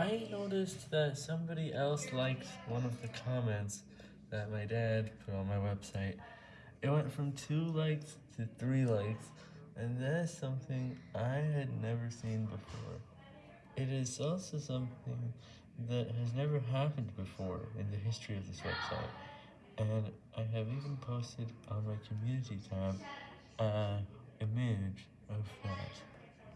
I noticed that somebody else liked one of the comments that my dad put on my website. It went from 2 likes to 3 likes, and that is something I had never seen before. It is also something that has never happened before in the history of this website, and I have even posted on my community tab an image of that.